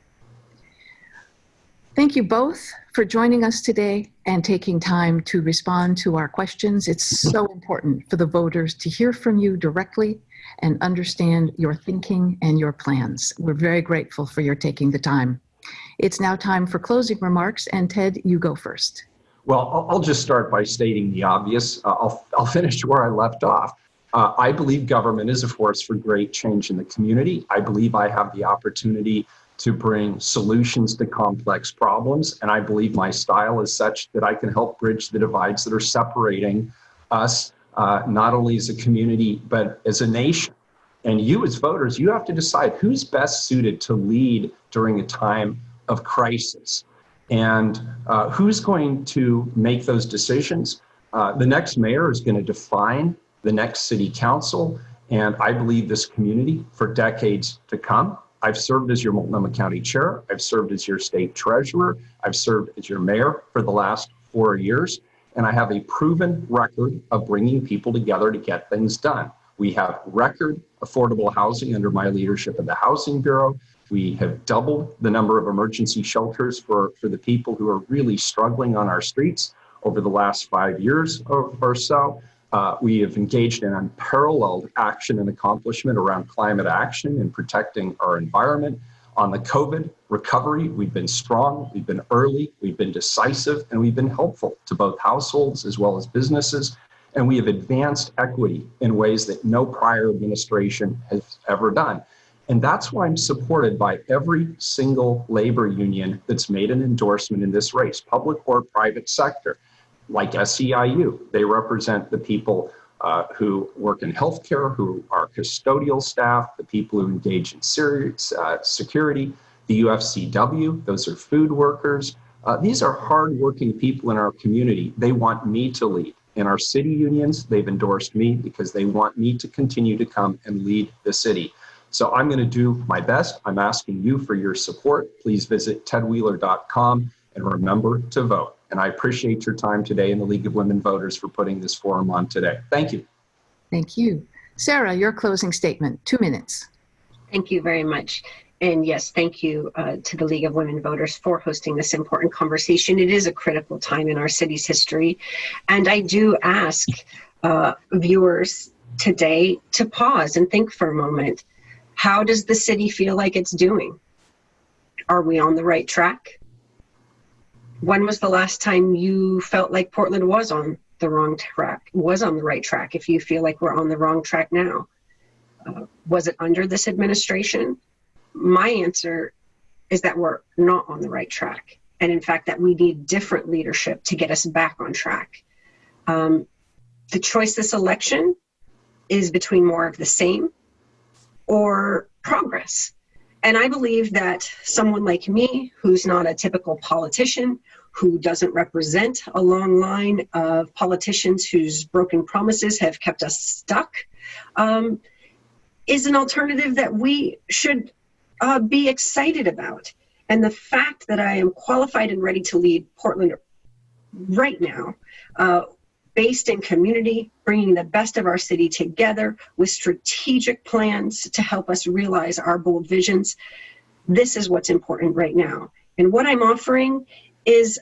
Thank you both for joining us today and taking time to respond to our questions. It's so important for the voters to hear from you directly and understand your thinking and your plans. We're very grateful for your taking the time. It's now time for closing remarks, and Ted, you go first. Well, I'll just start by stating the obvious. Uh, I'll, I'll finish where I left off. Uh, I believe government is a force for great change in the community. I believe I have the opportunity to bring solutions to complex problems. And I believe my style is such that I can help bridge the divides that are separating us, uh, not only as a community, but as a nation. And you, as voters, you have to decide who's best suited to lead during a time of crisis. And uh, who's going to make those decisions? Uh, the next mayor is going to define the next city council. And I believe this community for decades to come. I've served as your Multnomah County Chair. I've served as your state treasurer. I've served as your mayor for the last four years. And I have a proven record of bringing people together to get things done. We have record affordable housing under my leadership of the Housing Bureau. We have doubled the number of emergency shelters for, for the people who are really struggling on our streets over the last five years or, or so. Uh, we have engaged in unparalleled action and accomplishment around climate action and protecting our environment. On the COVID recovery, we've been strong, we've been early, we've been decisive, and we've been helpful to both households as well as businesses. And we have advanced equity in ways that no prior administration has ever done. And that's why I'm supported by every single labor union that's made an endorsement in this race, public or private sector like SEIU. They represent the people uh, who work in healthcare, who are custodial staff, the people who engage in serious, uh, security, the UFCW, those are food workers. Uh, these are hardworking people in our community. They want me to lead. In our city unions, they've endorsed me because they want me to continue to come and lead the city. So I'm going to do my best. I'm asking you for your support. Please visit tedwheeler.com and remember to vote. And I appreciate your time today in the League of Women Voters for putting this forum on today. Thank you. Thank you. Sarah, your closing statement, two minutes. Thank you very much. And yes, thank you uh, to the League of Women Voters for hosting this important conversation. It is a critical time in our city's history. And I do ask uh, viewers today to pause and think for a moment. How does the city feel like it's doing? Are we on the right track? When was the last time you felt like Portland was on the wrong track, was on the right track, if you feel like we're on the wrong track now? Uh, was it under this administration? My answer is that we're not on the right track. And in fact, that we need different leadership to get us back on track. Um, the choice this election is between more of the same or progress. And I believe that someone like me, who's not a typical politician, who doesn't represent a long line of politicians whose broken promises have kept us stuck, um, is an alternative that we should uh, be excited about. And the fact that I am qualified and ready to lead Portland right now, uh, based in community, bringing the best of our city together with strategic plans to help us realize our bold visions. This is what's important right now. And what I'm offering is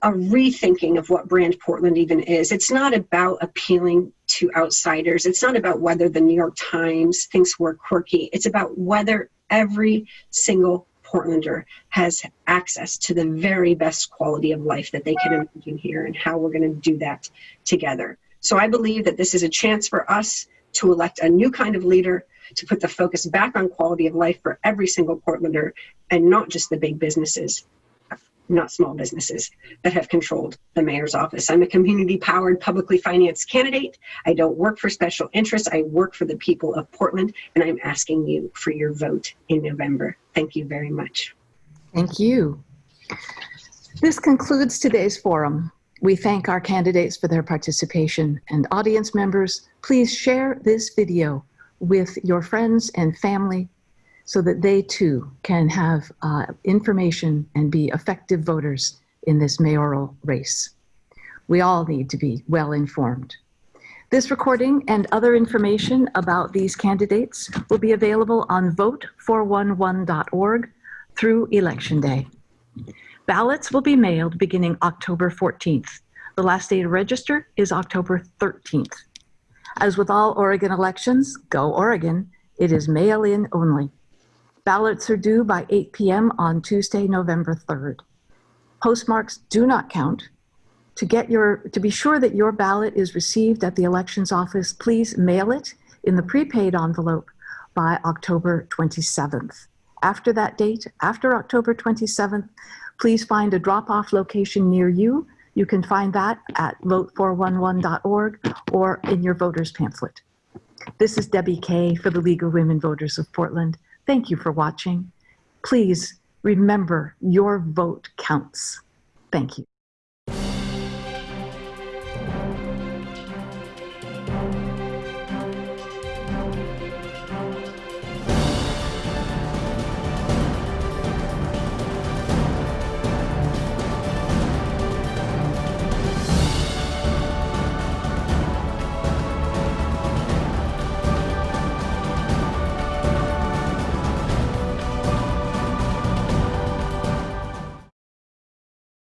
a rethinking of what brand Portland even is. It's not about appealing to outsiders. It's not about whether the New York Times thinks we're quirky. It's about whether every single Portlander has access to the very best quality of life that they can imagine here and how we're going to do that together. So I believe that this is a chance for us to elect a new kind of leader to put the focus back on quality of life for every single Portlander and not just the big businesses not small businesses that have controlled the mayor's office. I'm a community powered, publicly financed candidate. I don't work for special interests. I work for the people of Portland, and I'm asking you for your vote in November. Thank you very much. Thank you. This concludes today's forum. We thank our candidates for their participation and audience members, please share this video with your friends and family so that they too can have uh, information and be effective voters in this mayoral race. We all need to be well informed. This recording and other information about these candidates will be available on vote411.org through Election Day. Ballots will be mailed beginning October 14th. The last day to register is October 13th. As with all Oregon elections, go Oregon, it is mail-in only. Ballots are due by 8 p.m. on Tuesday, November 3rd. Postmarks do not count. To get your, to be sure that your ballot is received at the elections office, please mail it in the prepaid envelope by October 27th. After that date, after October 27th, please find a drop-off location near you. You can find that at vote411.org or in your voter's pamphlet. This is Debbie Kay for the League of Women Voters of Portland. Thank you for watching. Please remember your vote counts. Thank you.